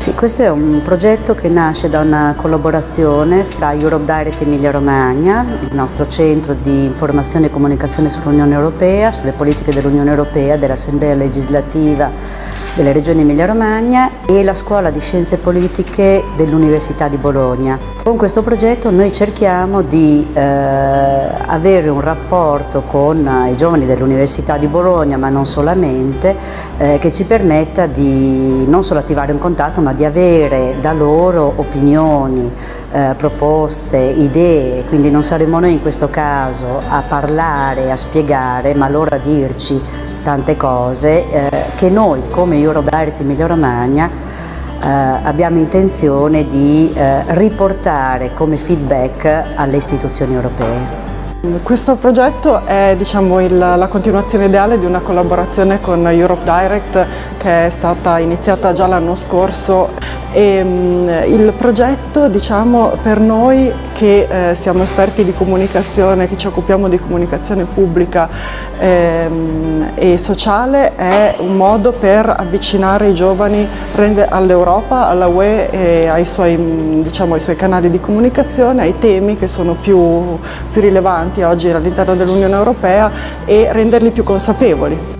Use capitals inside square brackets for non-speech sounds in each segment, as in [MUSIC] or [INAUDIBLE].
Sì, questo è un progetto che nasce da una collaborazione fra Europe Direct Emilia Romagna, il nostro centro di informazione e comunicazione sull'Unione Europea, sulle politiche dell'Unione Europea, dell'Assemblea legislativa delle regioni Emilia-Romagna e la Scuola di Scienze Politiche dell'Università di Bologna. Con questo progetto noi cerchiamo di eh, avere un rapporto con i giovani dell'Università di Bologna, ma non solamente, eh, che ci permetta di non solo attivare un contatto, ma di avere da loro opinioni, eh, proposte, idee, quindi non saremo noi in questo caso a parlare, a spiegare, ma loro a dirci tante cose eh, che noi come Eurodirect Emilia Romagna eh, abbiamo intenzione di eh, riportare come feedback alle istituzioni europee. Questo progetto è diciamo, il, la continuazione ideale di una collaborazione con Europe Direct che è stata iniziata già l'anno scorso e, um, il progetto diciamo, per noi che eh, siamo esperti di comunicazione, che ci occupiamo di comunicazione pubblica ehm, e sociale è un modo per avvicinare i giovani all'Europa, alla UE e ai suoi, diciamo, ai suoi, canali di comunicazione, ai temi che sono più, più rilevanti oggi all'interno dell'Unione Europea e renderli più consapevoli.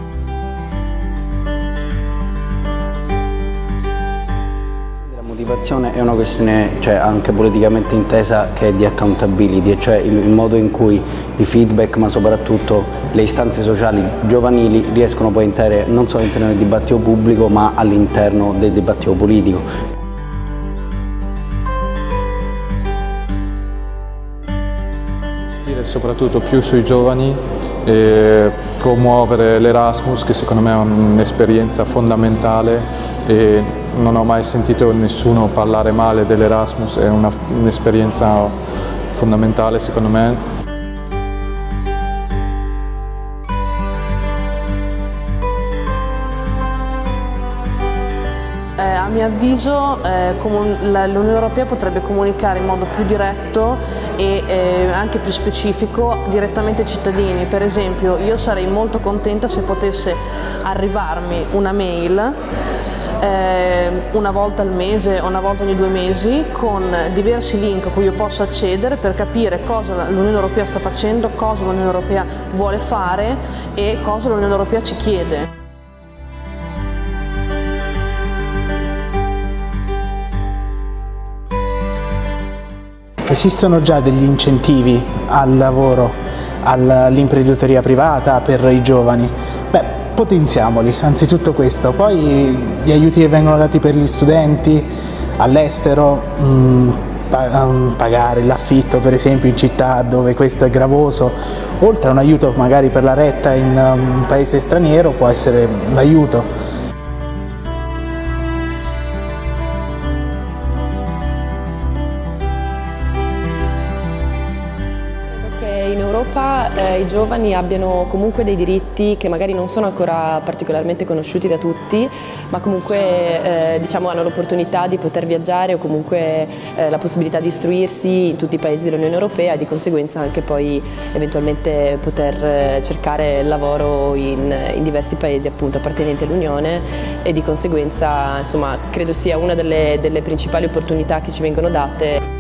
Motivazione è una questione cioè, anche politicamente intesa che è di accountability, cioè il, il, modo in cui i feedback ma soprattutto le istanze sociali giovanili riescono poi a entrare non solamente nel dibattito pubblico ma all'interno del dibattito politico. Investire soprattutto più sui giovani e promuovere l'Erasmus che secondo me è un'esperienza fondamentale e non ho mai sentito nessuno parlare male dell'Erasmus, è un'esperienza fondamentale secondo me. Mio avviso eh, l'Unione Europea potrebbe comunicare in modo più diretto e eh, anche più specifico direttamente ai cittadini. Per esempio io sarei molto contenta se potesse arrivarmi una mail eh, una volta al mese o una volta ogni due mesi con diversi link a cui io posso accedere per capire cosa l'Unione Europea sta facendo, cosa l'Unione Europea vuole fare e cosa l'Unione Europea ci chiede. Esistono già degli incentivi al lavoro, all'imprenditoria privata per i giovani? Beh, potenziamoli, anzitutto questo, poi gli aiuti che vengono dati per gli studenti all'estero, mm, mm, pagare l'affitto per esempio in città dove questo è gravoso, oltre a un aiuto magari per la retta in um, un paese straniero può essere un Europa eh, i giovani abbiano comunque dei diritti che magari non sono ancora particolarmente conosciuti da tutti, ma comunque eh, diciamo, hanno l'opportunità di poter viaggiare o comunque eh, la possibilità di istruirsi in tutti i paesi dell'Unione Europea e di conseguenza anche poi eventualmente poter eh, cercare lavoro in, in diversi paesi appunto appartenenti all'Unione e di conseguenza insomma, credo sia una delle, delle principali opportunità che ci vengono date.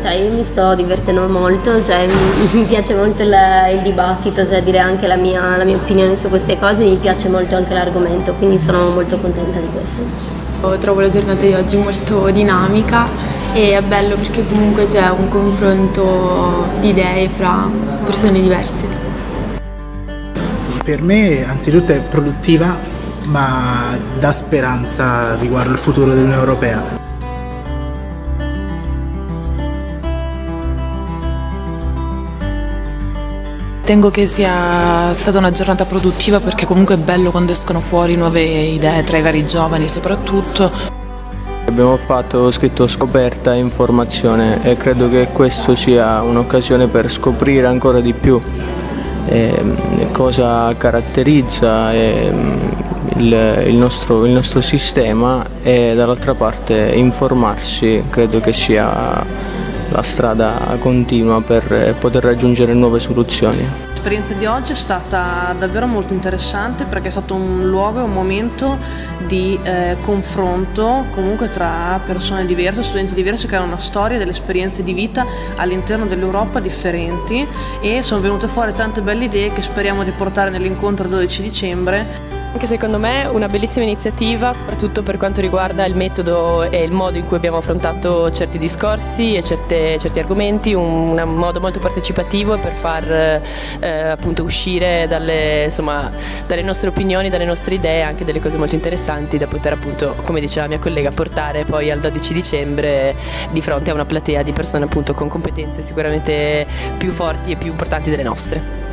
Cioè, io mi sto divertendo molto, cioè, mi [LAUGHS] piace molto il, il dibattito, cioè dire anche la mia, la mia, opinione su queste cose, mi piace molto anche l'argomento, quindi sono molto contenta di questo. Trovo la giornata di oggi molto dinamica e è bello perché comunque c'è un confronto di idee fra persone diverse. Per me anzitutto è produttiva ma dà speranza riguardo il futuro dell'Unione Europea. Ritengo che sia stata una giornata produttiva perché comunque è bello quando escono fuori nuove idee tra i vari giovani soprattutto. Abbiamo fatto scritto scoperta e informazione e credo che questo sia un'occasione per scoprire ancora di più eh, cosa caratterizza eh, il, il, nostro, il nostro sistema e dall'altra parte informarsi credo che sia la strada continua per poter raggiungere nuove soluzioni. L'esperienza di oggi è stata davvero molto interessante perché è stato un luogo e un momento di eh, confronto comunque tra persone diverse, studenti diversi che hanno una storia delle esperienze di vita all'interno dell'Europa differenti e sono venute fuori tante belle idee che speriamo di portare nell'incontro il 12 dicembre. Anche secondo me una bellissima iniziativa, soprattutto per quanto riguarda il metodo e il modo in cui abbiamo affrontato certi discorsi e certe, certi argomenti, un, un, modo molto partecipativo per far eh, appunto uscire dalle, insomma, dalle, nostre opinioni, dalle nostre idee, anche delle cose molto interessanti da poter appunto, come diceva la mia collega, portare poi al 12 dicembre di fronte a una platea di persone appunto con competenze sicuramente più forti e più importanti delle nostre.